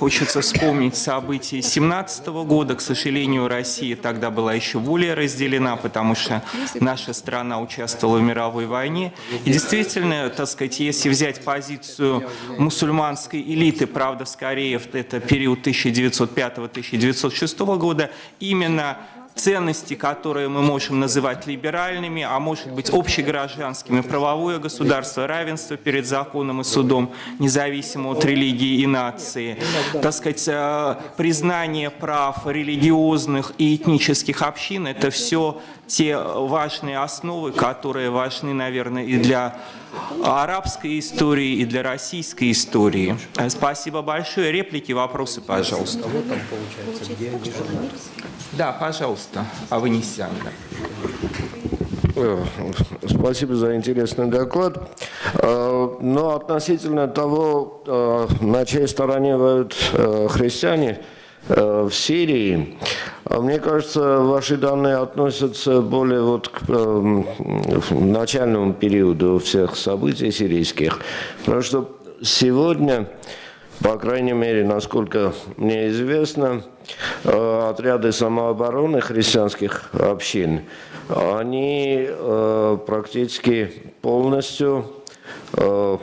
хочется вспомнить события 17 года. К сожалению, Россия тогда была еще более разделена, потому что наша страна участвовала в мировой войне. И действительно, так сказать, если взять позицию мусульманской элиты, правда, скорее это период 1905-1906 года, именно ценности, которые мы можем называть либеральными, а может быть общегражданскими, правовое государство, равенство перед законом и судом, независимо от религии и нации, так сказать, э, признание прав религиозных и этнических общин, это все те важные основы, которые важны, наверное, и для арабской истории, и для российской истории. Э, спасибо большое. Реплики, вопросы, пожалуйста. Да, пожалуйста, Аванесян. Э, спасибо за интересный доклад. Э, но относительно того, э, на чьей стороне воюют христиане в Сирии, мне кажется, ваши данные относятся более вот к начальному периоду всех событий сирийских. Потому что сегодня, по крайней мере, насколько мне известно, Э, отряды самообороны христианских общин, они э, практически полностью, э,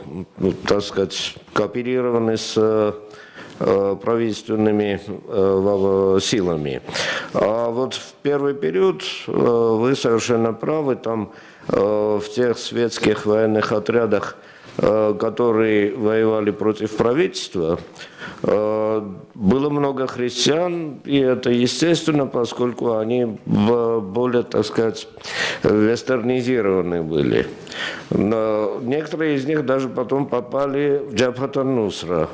так сказать, кооперированы с правительственными силами. А вот в первый период вы совершенно правы, там в тех светских военных отрядах, которые воевали против правительства, Э, было много христиан, и это естественно, поскольку они более, так сказать, вестернизированы были. Но некоторые из них даже потом попали в Джабхата Нусра,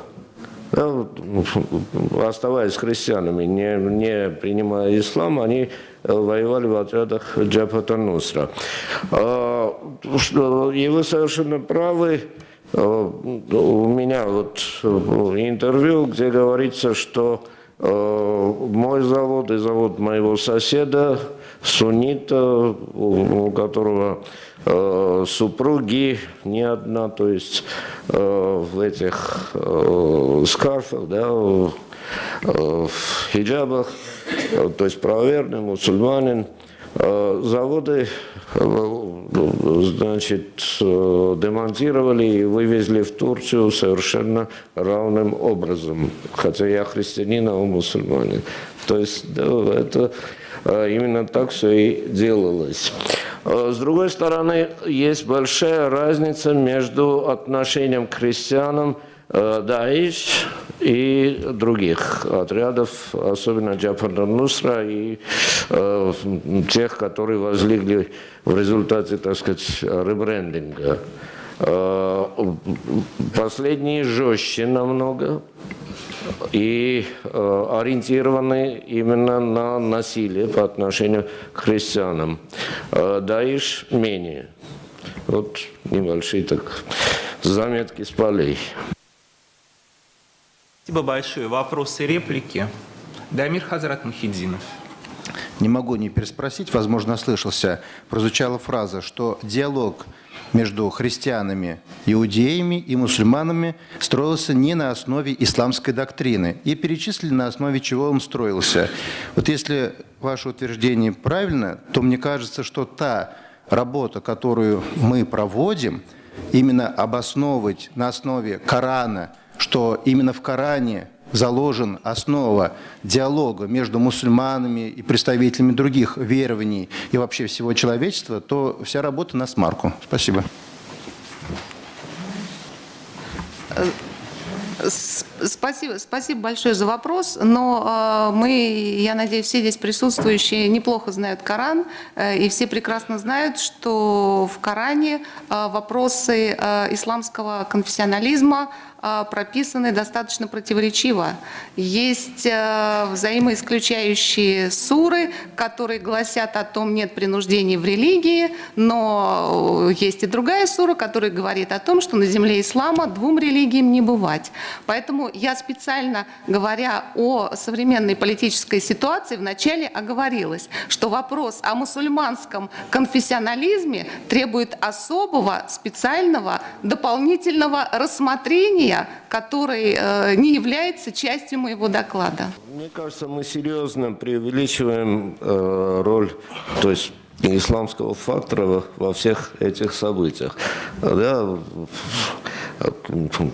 да, оставаясь христианами, не, не принимая ислам, они воевали в отрядах Джабхата Нусра. А, и вы совершенно правы, Э, у меня вот э, интервью, где говорится, что э, мой завод и завод моего соседа, суннита, у которого супруги не одна, то есть в этих скарфах, да, в хиджабах, то есть правоверный мусульманин, заводы значит, демонтировали и вывезли в Турцию совершенно равным образом. Хотя я христианин, а он мусульманин. То есть да, это именно так все и делалось. С другой стороны, есть большая разница между отношением к христианам Даиш и других отрядов, особенно Джафар Нусра и э, тех, которые возлегли в результате, так сказать, ребрендинга. Э, последние жестче намного и э, ориентированы именно на насилие по отношению к христианам. Э, Даиш менее. Вот небольшие так заметки с полей. Спасибо большое. Вопросы, реплики? Дамир Хазрат Мухиддинов. Не могу не переспросить, возможно, слышался. Прозвучала фраза, что диалог между христианами, иудеями и мусульманами строился не на основе исламской доктрины. И перечислили, на основе чего он строился. Вот если ваше утверждение правильно, то мне кажется, что та работа, которую мы проводим, именно обосновывать на основе Корана – что именно в Коране заложен основа диалога между мусульманами и представителями других верований и вообще всего человечества, то вся работа на смарку. Спасибо. Спасибо, спасибо большое за вопрос, но э, мы, я надеюсь, все здесь присутствующие неплохо знают Коран, э, и все прекрасно знают, что в Коране э, вопросы э, исламского конфессионализма прописаны достаточно противоречиво. Есть э, взаимоисключающие суры, которые гласят о том, нет принуждений в религии, но есть и другая сура, которая говорит о том, что на земле ислама двум религиям не бывать. Поэтому я специально, говоря о современной политической ситуации, вначале оговорилась, что вопрос о мусульманском конфессионализме требует особого, специального, дополнительного рассмотрения события, который э, не является частью моего доклада. Мне кажется, мы серьезно преувеличиваем э, роль, то есть исламского фактора во всех этих событиях. Да,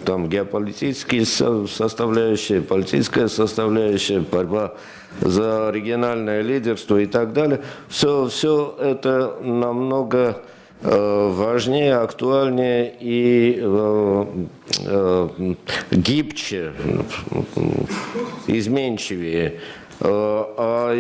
там геополитические составляющие, политическая составляющая, борьба за региональное лидерство и так далее. Все, все это намного важнее, актуальнее и э, э, гибче, изменчивее Э, а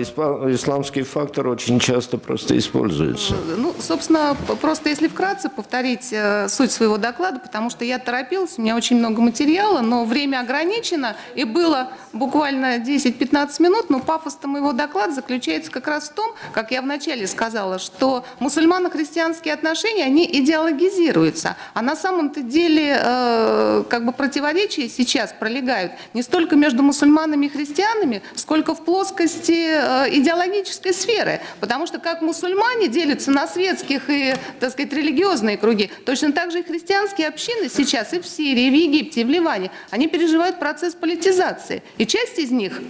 исламский фактор очень часто просто используется. Ну, собственно, просто если вкратце повторить э, суть своего доклада, потому что я торопилась, у меня очень много материала, но время ограничено, и было буквально 10-15 минут, но пафос-то моего доклада заключается как раз в том, как я вначале сказала, что мусульмано-христианские отношения, они идеологизируются, а на самом-то деле э, как бы противоречия сейчас пролегают не столько между мусульманами и христианами, сколько в плоскости э, идеологической сферы. Потому что как мусульмане делятся на светских и, так сказать, религиозные круги, точно так же и христианские общины сейчас и в Сирии, и в Египте, и в Ливане, они переживают процесс политизации. И часть из них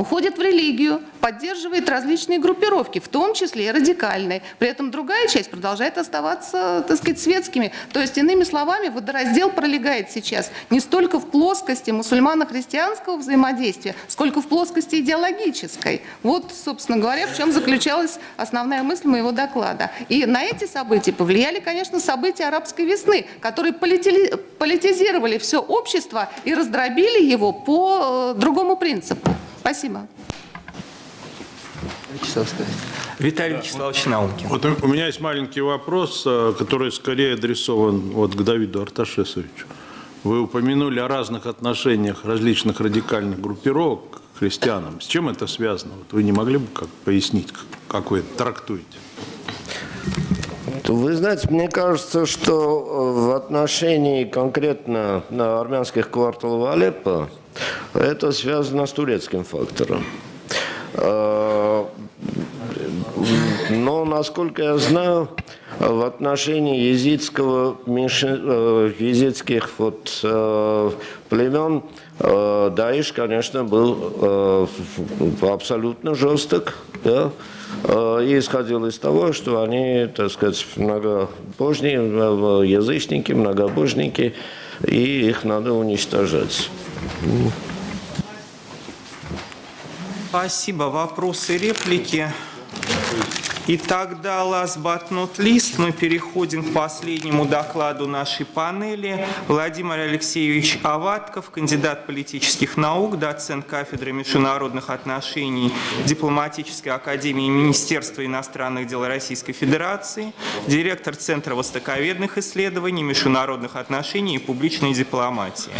уходит в религию, поддерживает различные группировки, в том числе и радикальные. При этом другая часть продолжает оставаться, так сказать, светскими. То есть, иными словами, водораздел пролегает сейчас не столько в плоскости мусульмано-христианского взаимодействия, сколько в плоскости идеологической. Вот, собственно говоря, в чем заключалась основная мысль моего доклада. И на эти события повлияли, конечно, события арабской весны, которые политизировали все общество и раздробили его по э, другому принципу. Спасибо. Виталий Вячеславович Наумкин. Вот у меня есть маленький вопрос, э, который скорее адресован вот к Давиду Арташесовичу. Вы упомянули о разных отношениях различных радикальных группировок к христианам. С чем это связано? Вот вы не могли бы как пояснить, как вы это трактуете? Вы знаете, мне кажется, что э, в отношении конкретно на армянских кварталов Алеппо это связано с турецким фактором. Э, но, насколько я знаю, в отношении езидского, э, езидских вот, э, племен Даиш, конечно, был абсолютно жесток. Да? И исходил из того, что они, так сказать, многобожники, язычники, многобожники, и их надо уничтожать. Спасибо. Вопросы, реплики? И тогда, last but not least, мы переходим к последнему докладу нашей панели. Владимир Алексеевич Аватков, кандидат политических наук, доцент кафедры международных отношений Дипломатической академии Министерства иностранных дел Российской Федерации, директор Центра востоковедных исследований, международных отношений и публичной дипломатии.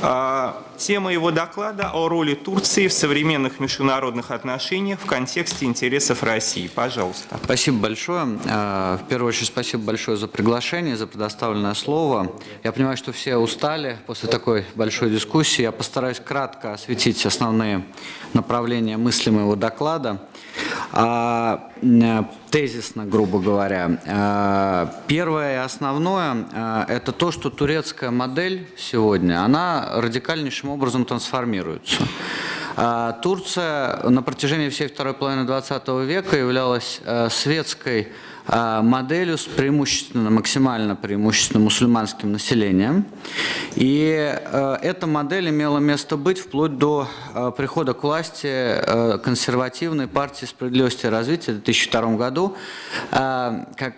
А, тема его доклада о роли Турции в современных международных отношениях в контексте интересов России. Пожалуйста. Спасибо большое. А, в первую очередь, спасибо большое за приглашение, за предоставленное слово. Я понимаю, что все устали после такой большой дискуссии. Я постараюсь кратко осветить основные направления мысли моего доклада. А, тезисно, грубо говоря. А, первое и основное это то, что турецкая модель сегодня, она радикальнейшим образом трансформируется. Турция на протяжении всей второй половины 20 века являлась светской а, моделью с преимущественно, максимально преимущественно мусульманским населением. И э, эта модель имела место быть вплоть до э, прихода к власти э, консервативной партии справедливости и развития в 2002 году,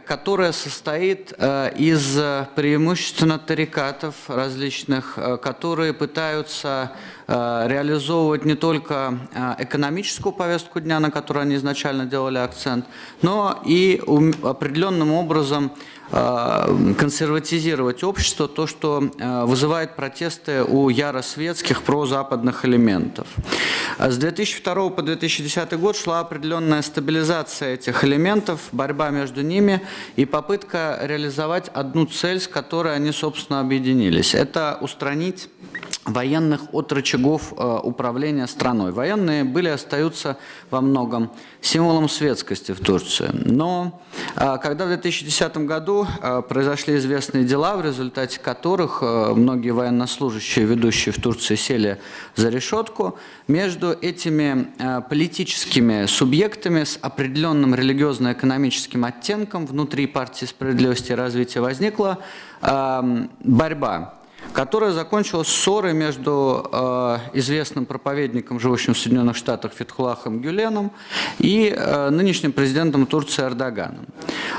которая состоит из преимущественно тарикатов различных, которые пытаются реализовывать не только экономическую повестку дня, на которую они изначально делали акцент, но и определенным образом э, консерватизировать общество, то, что э, вызывает протесты у яросветских прозападных элементов. С 2002 по 2010 год шла определенная стабилизация этих элементов, борьба между ними и попытка реализовать одну цель, с которой они, собственно, объединились. Это устранить военных от рычагов э, управления страной. Военные были остаются во многом символом светскости в Турции. Но э, когда в 2010 году э, произошли известные дела, в результате которых э, многие военнослужащие, ведущие в Турции, сели за решетку. Между этими э, политическими субъектами с определенным религиозно-экономическим оттенком внутри партии справедливости и развития возникла эм, борьба которая закончилась ссорой между э, известным проповедником, живущим в Соединенных Штатах Фетхулахом Гюленом и э, нынешним президентом Турции Эрдоганом.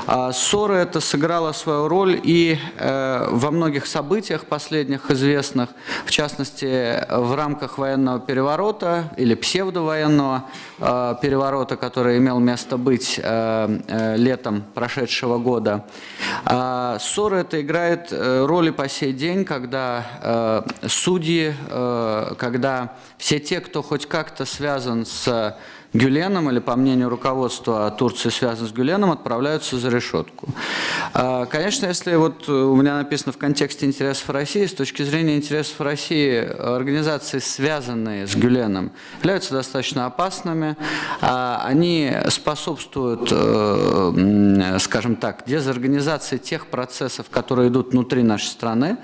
А ссора эта сыграла свою роль и э, во многих событиях последних известных, в частности, в рамках военного переворота или псевдовоенного э, переворота, который имел место быть э, э, летом прошедшего года. А ссора эта играет э, роль и по сей день, когда когда э, судьи, э, когда все те, кто хоть как-то связан с Гюленом или, по мнению руководства Турции, связан с Гюленом, отправляются за решетку. А, конечно, если вот у меня написано в контексте интересов России, с точки зрения интересов России, организации, связанные с Гюленом, являются достаточно опасными. А, они способствуют, э, скажем так, дезорганизации тех процессов, которые идут внутри нашей страны.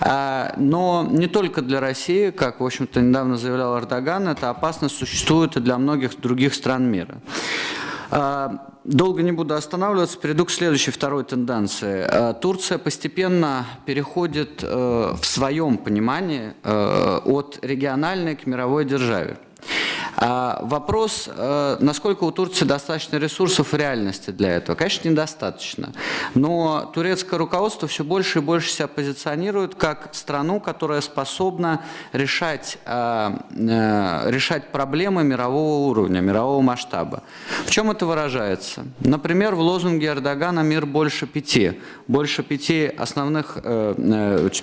А, но не только для России, как, в общем-то, недавно заявлял Эрдоган, эта опасность существует и для многих других стран мира. А, долго не буду останавливаться, перейду к следующей, второй тенденции. А, Турция постепенно переходит э, в своем понимании э, от региональной к мировой державе. А вопрос, э, насколько у Турции достаточно ресурсов в реальности для этого? Конечно, недостаточно. Но турецкое руководство все больше и больше себя позиционирует как страну, которая способна решать, э, э, решать проблемы мирового уровня, мирового масштаба. В чем это выражается? Например, в лозунге Эрдогана «Мир больше пяти». Больше пяти основных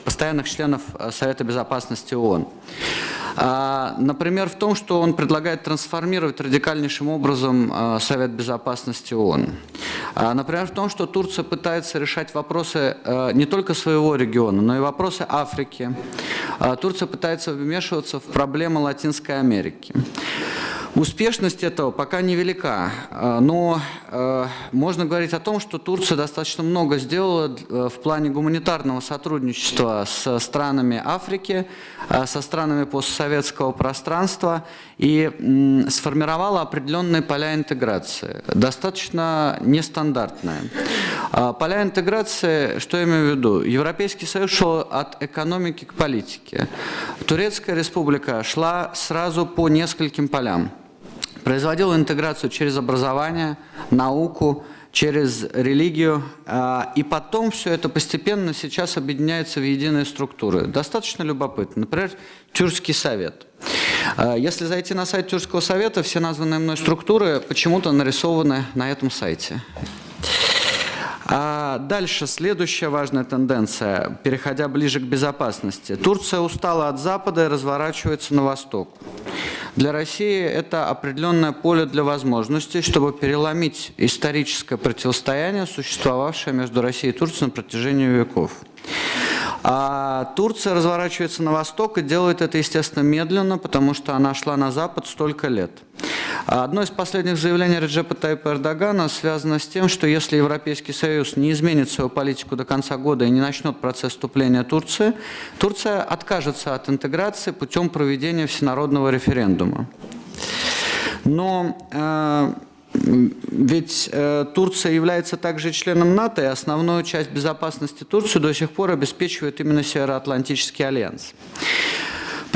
постоянных членов Совета Безопасности ООН. А, например, в том, что он предлагает трансформировать радикальнейшим образом а, Совет Безопасности ООН. А, например, в том, что Турция пытается решать вопросы не только своего региона, но и вопросы Африки. Турция пытается вмешиваться в проблемы Латинской Америки. Успешность этого пока невелика, но можно говорить о том, что Турция достаточно много сделала э, в плане гуманитарного сотрудничества с странами Африки, со странами постсоветского пространства и сформировала определенные поля интеграции, достаточно нестандартные. Поля интеграции, что я имею в виду? Европейский Союз шел от экономики к политике. Турецкая республика шла сразу по нескольким полям производил интеграцию через образование, науку, через религию, а, и потом все это постепенно сейчас объединяется в единые структуры. Достаточно любопытно. Например, Тюркский совет. А, если зайти на сайт Тюркского совета, все названные мной структуры почему-то нарисованы на этом сайте. А дальше, следующая важная тенденция, переходя ближе к безопасности. Турция устала от Запада и разворачивается на восток. Для России это определенное поле для возможностей, чтобы переломить историческое противостояние, существовавшее между Россией и Турцией на протяжении веков. А Турция разворачивается на восток и делает это, естественно, медленно, потому что она шла на запад столько лет. Одно из последних заявлений Реджепа Тайпа Эрдогана связано с тем, что если Европейский Союз не изменит свою политику до конца года и не начнет процесс вступления Турции, Турция откажется от интеграции путем проведения всенародного референдума. Но э, ведь э, Турция является также членом НАТО, и основную часть безопасности Турции до сих пор обеспечивает именно Североатлантический альянс.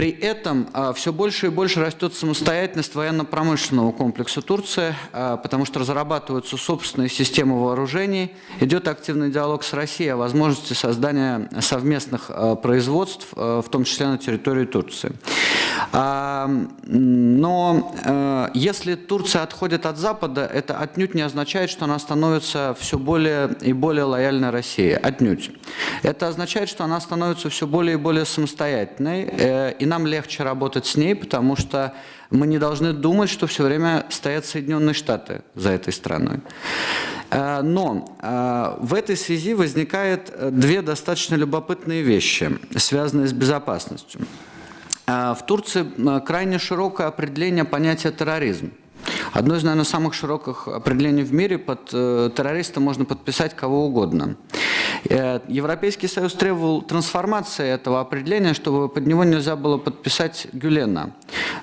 При этом а, все больше и больше растет самостоятельность военно-промышленного комплекса Турции, а, потому что разрабатываются собственные системы вооружений, идет активный диалог с Россией о возможности создания совместных а, производств, в том числе на территории Турции. Но если Турция отходит от Запада, это отнюдь не означает, что она становится все более и более лояльной России. Отнюдь. Это означает, что она становится все более и более самостоятельной э, нам легче работать с ней, потому что мы не должны думать, что все время стоят Соединенные Штаты за этой страной. Э, но э, в этой связи возникают э, две достаточно любопытные вещи, связанные с безопасностью. В Турции крайне широкое определение понятия терроризм. Одно из, наверное, самых широких определений в мире под террористом можно подписать кого угодно. Э, Европейский Союз требовал трансформации этого определения, чтобы под него нельзя было подписать Гюлена.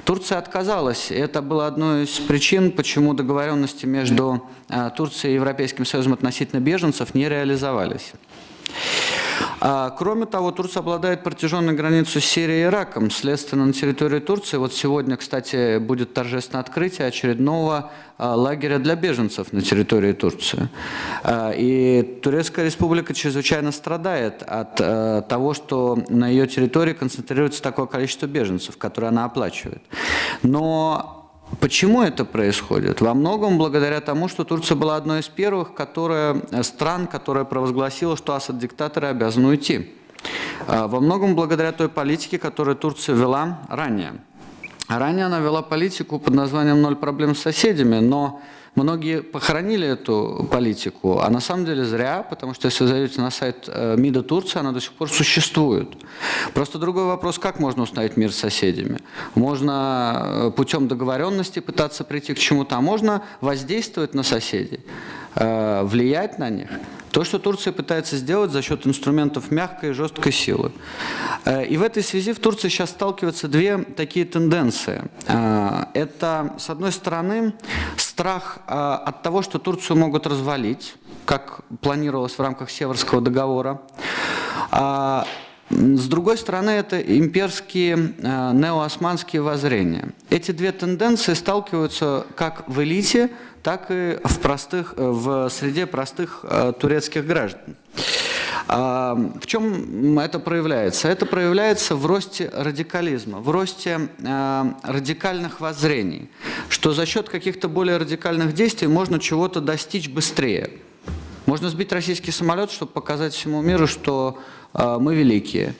Турция отказалась, это было одной из причин, почему договоренности между э, Турцией и Европейским Союзом относительно беженцев не реализовались. А, кроме того, Турция обладает протяженной границей с Сирией и Ираком. Следственно, на территории Турции, вот сегодня, кстати, будет торжественное открытие очередного а, лагеря для беженцев на территории Турции. А, и Турецкая республика чрезвычайно страдает от того, что на ее территории концентрируется такое количество беженцев, которые она оплачивает. Но Почему это происходит? Во многом благодаря тому, что Турция была одной из первых которая, э, стран, которая провозгласила, что Асад-диктаторы обязаны уйти. А, во многом благодаря той политике, которую Турция вела ранее. Ранее она вела политику под названием «Ноль проблем с соседями», но Многие похоронили эту политику, а на самом деле зря, потому что если вы зайдете на сайт э, МИДа Турции, она до сих пор существует. Просто другой вопрос, как можно установить мир с соседями? Можно э, путем договоренности пытаться прийти к чему-то, а можно воздействовать на соседей, э, влиять на них. То, что Турция пытается сделать за счет инструментов мягкой и жесткой силы. И в этой связи в Турции сейчас сталкиваются две такие тенденции. Это, с одной стороны, страх а, от того, что Турцию могут развалить, как планировалось в рамках Северского договора. А, с другой стороны, это имперские а, неоосманские воззрения. Эти две тенденции сталкиваются как в элите, так и в, простых, в среде простых турецких граждан. В чем это проявляется? Это проявляется в росте радикализма, в росте радикальных воззрений, что за счет каких-то более радикальных действий можно чего-то достичь быстрее. Можно сбить российский самолет, чтобы показать всему миру, что мы великие.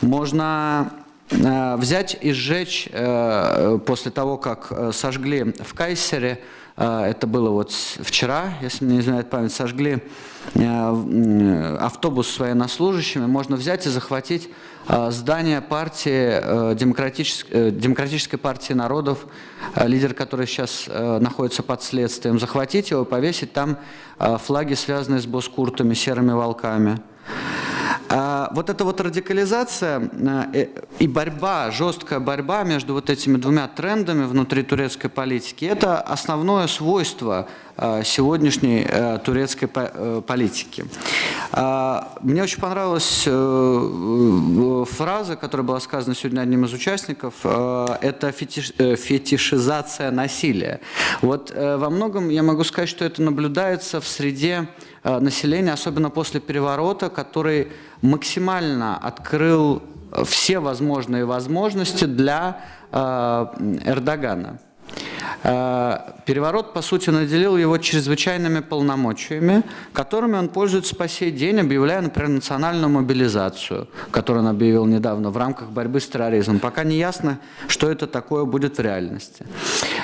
Можно взять и сжечь э, после того, как э, сожгли в Кайсере, это было вот вчера, если мне не изменяет память, сожгли Э, автобус с военнослужащими, можно взять и захватить э, здание партии, э, демократической, демократической партии народов, лидер которой сейчас находится под следствием, захватить его, повесить там флаги, связанные с боскуртами, серыми волками. А, вот эта вот радикализация и борьба, жесткая борьба между вот этими двумя трендами внутри турецкой политики, это основное свойство Э, сегодняшней э, турецкой э, политики. Мне очень понравилась фраза, которая была сказана сегодня одним из участников, это фетишизация насилия. Вот во многом я могу сказать, что это наблюдается в среде населения, особенно после переворота, который максимально открыл все возможные возможности для Эрдогана. Э, переворот, по сути, наделил его чрезвычайными полномочиями, которыми он пользуется по сей день, объявляя, например, национальную мобилизацию, которую он объявил недавно в рамках борьбы с терроризмом. Пока не ясно, что это такое будет в реальности.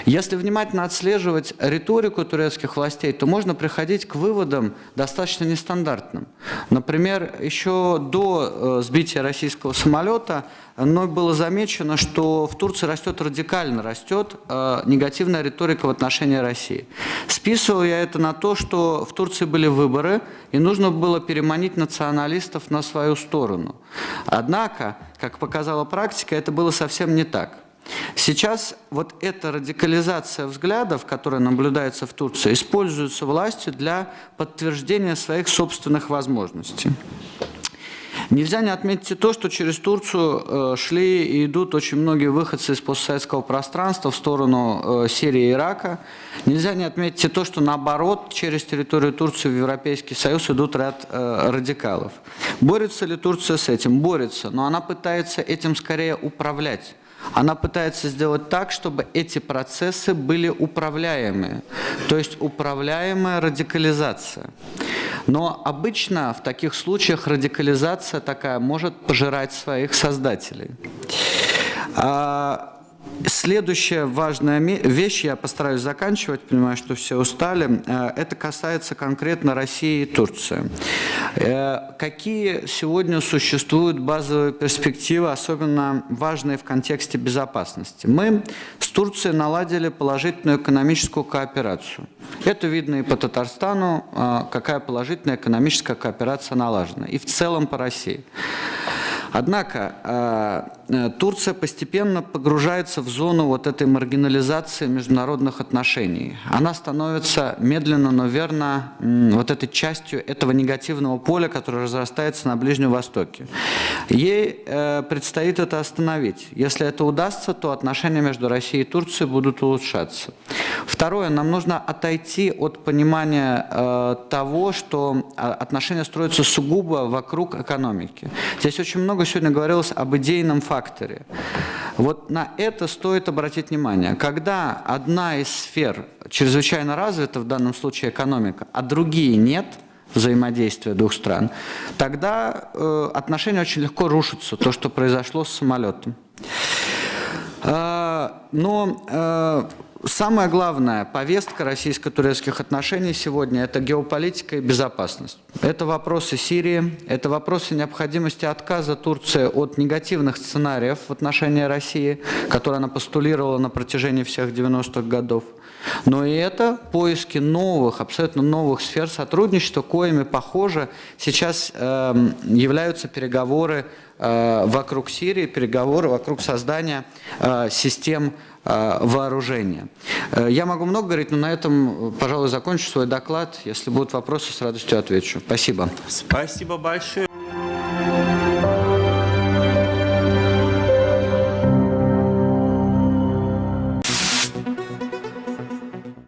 Если внимательно отслеживать риторику турецких властей, то можно приходить к выводам достаточно нестандартным. Например, еще до э, сбития российского самолета но было замечено, что в Турции растет радикально, растет э, негативная риторика в отношении России. Списывал я это на то, что в Турции были выборы, и нужно было переманить националистов на свою сторону. Однако, как показала практика, это было совсем не так. Сейчас вот эта радикализация взглядов, которая наблюдается в Турции, используется властью для подтверждения своих собственных возможностей. Нельзя не отметить и то, что через Турцию э, шли и идут очень многие выходцы из постсоветского пространства в сторону э, Сирии и Ирака. Нельзя не отметить и то, что наоборот, через территорию Турции в Европейский Союз идут ряд э, радикалов. Борется ли Турция с этим? Борется, но она пытается этим скорее управлять. Она пытается сделать так, чтобы эти процессы были управляемые, то есть управляемая радикализация. Но обычно в таких случаях радикализация такая может пожирать своих создателей. Следующая важная вещь, я постараюсь заканчивать, понимаю, что все устали, э, это касается конкретно России и Турции. Э, какие сегодня существуют базовые перспективы, особенно важные в контексте безопасности? Мы с Турцией наладили положительную экономическую кооперацию. Это видно и по Татарстану, а, какая положительная экономическая кооперация налажена, и в целом по России. Однако э, Турция постепенно погружается в зону вот этой маргинализации международных отношений. Она становится медленно, но верно вот этой частью этого негативного поля, которое разрастается на Ближнем Востоке. Ей э, предстоит это остановить. Если это удастся, то отношения между Россией и Турцией будут улучшаться. Второе, нам нужно отойти от понимания э, того, что э, отношения строятся сугубо вокруг экономики. Здесь очень много сегодня говорилось об идейном факторе. Вот на это стоит обратить внимание. Когда одна из сфер чрезвычайно развита, в данном случае экономика, а другие нет – взаимодействия двух стран, тогда э, отношения очень легко рушатся, то, что произошло с самолетом. Э, но э, самая главная повестка российско-турецких отношений сегодня – это геополитика и безопасность. Это вопросы Сирии, это вопросы необходимости отказа Турции от негативных сценариев в отношении России, которые она постулировала на протяжении всех 90-х годов. Но и это поиски новых, абсолютно новых сфер сотрудничества, коими, похоже, сейчас э, являются переговоры э, вокруг Сирии, переговоры вокруг создания э, систем э, вооружения. Э, Я могу много говорить, но на этом, пожалуй, закончу свой доклад. Если будут вопросы, с радостью отвечу. Спасибо. Спасибо большое.